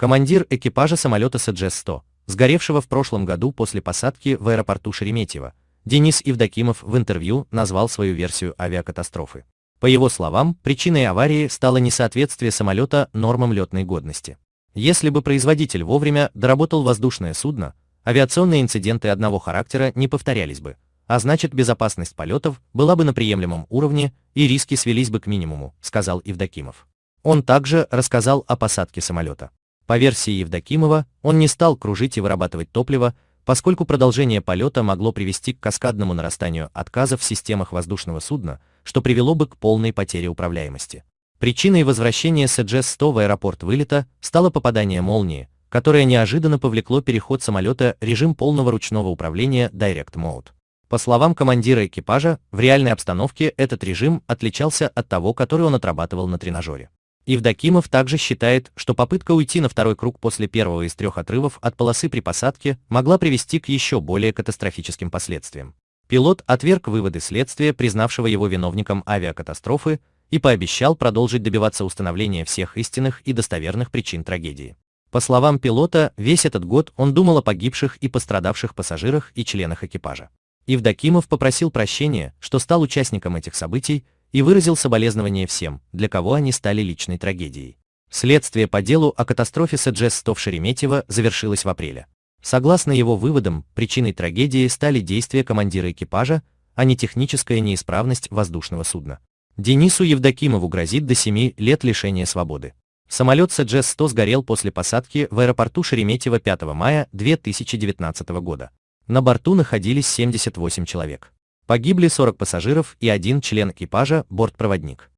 Командир экипажа самолета СДЖ-100, сгоревшего в прошлом году после посадки в аэропорту Шереметьево, Денис Евдокимов в интервью назвал свою версию авиакатастрофы. По его словам, причиной аварии стало несоответствие самолета нормам летной годности. Если бы производитель вовремя доработал воздушное судно, авиационные инциденты одного характера не повторялись бы, а значит безопасность полетов была бы на приемлемом уровне и риски свелись бы к минимуму, сказал Евдокимов. Он также рассказал о посадке самолета. По версии Евдокимова, он не стал кружить и вырабатывать топливо, поскольку продолжение полета могло привести к каскадному нарастанию отказов в системах воздушного судна, что привело бы к полной потере управляемости. Причиной возвращения СДЖ-100 в аэропорт вылета стало попадание молнии, которое неожиданно повлекло переход самолета режим полного ручного управления Direct Mode. По словам командира экипажа, в реальной обстановке этот режим отличался от того, который он отрабатывал на тренажере. Евдокимов также считает, что попытка уйти на второй круг после первого из трех отрывов от полосы при посадке могла привести к еще более катастрофическим последствиям. Пилот отверг выводы следствия, признавшего его виновником авиакатастрофы, и пообещал продолжить добиваться установления всех истинных и достоверных причин трагедии. По словам пилота, весь этот год он думал о погибших и пострадавших пассажирах и членах экипажа. Евдокимов попросил прощения, что стал участником этих событий, и выразил соболезнования всем, для кого они стали личной трагедией. Следствие по делу о катастрофе СДЖ-100 в Шереметьево завершилось в апреле. Согласно его выводам, причиной трагедии стали действия командира экипажа, а не техническая неисправность воздушного судна. Денису Евдокимову грозит до 7 лет лишения свободы. Самолет СДЖ-100 сгорел после посадки в аэропорту Шереметьево 5 мая 2019 года. На борту находились 78 человек. Погибли 40 пассажиров и один член экипажа, бортпроводник.